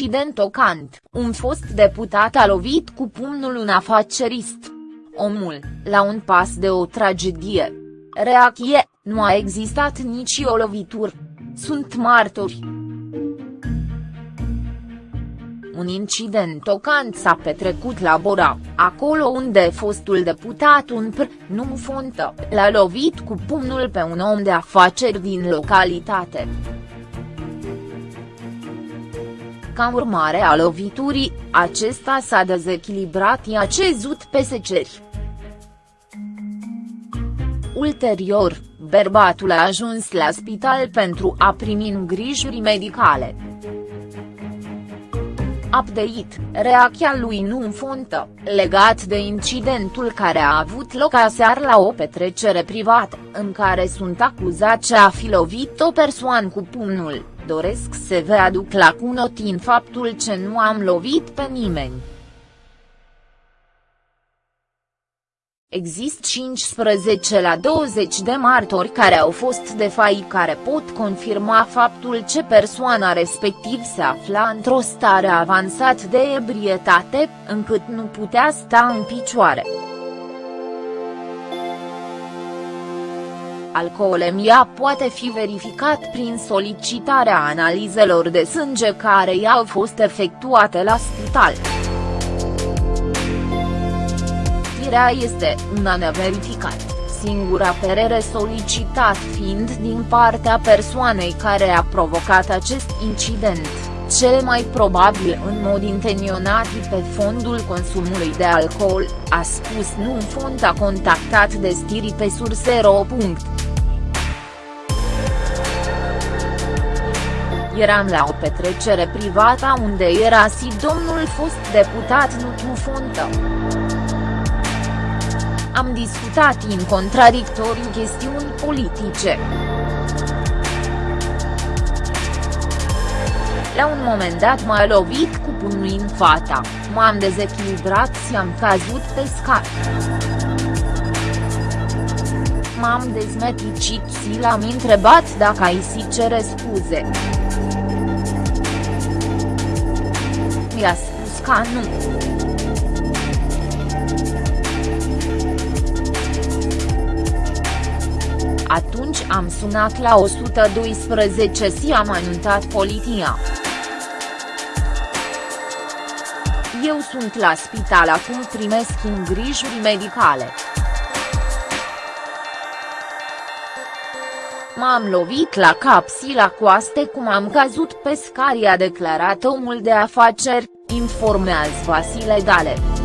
incident tocant, un fost deputat a lovit cu pumnul un afacerist. Omul, la un pas de o tragedie. Reacție, nu a existat nici o lovitură. Sunt martori. Un incident tocant s-a petrecut la Bora, acolo unde fostul deputat un pr, nu fontă, l-a lovit cu pumnul pe un om de afaceri din localitate. Ca urmare a loviturii, acesta s-a dezechilibrat i-a cezut pe seceri. Ulterior, bărbatul a ajuns la spital pentru a primi îngrijiri medicale. Update, reacția lui nu fontă, legat de incidentul care a avut loc aseară la o petrecere privată, în care sunt acuzați a fi lovit o persoană cu pumnul, doresc să vă aduc la cunotin faptul ce nu am lovit pe nimeni. Există 15 la 20 de martori care au fost de fai care pot confirma faptul ce persoana respectiv se afla într-o stare avansată de ebrietate, încât nu putea sta în picioare. Alcoolemia poate fi verificat prin solicitarea analizelor de sânge care i-au fost efectuate la spital. Știrea este una neverificat, singura perere solicitat fiind din partea persoanei care a provocat acest incident, cel mai probabil în mod intenționat pe fondul consumului de alcool, a spus nu un fond a contactat de stiri pe sursero. Eram la o petrecere privată unde era și domnul fost deputat Nutiu Fontă. Am discutat în contradictoriu chestiuni politice. La un moment dat m-a lovit cu pumnul în fata, m-am dezechilibrat și am cazut pe scar. M-am dezmeticit și l-am întrebat dacă ai si cere scuze. Mi-a spus că nu. Atunci am sunat la 112 și am anunțat poliția. Eu sunt la spital acum primesc îngrijiri medicale. M-am lovit la cap și la coaste cum am cazut pe scari a declarat omul de afaceri, informează Vasile Gale.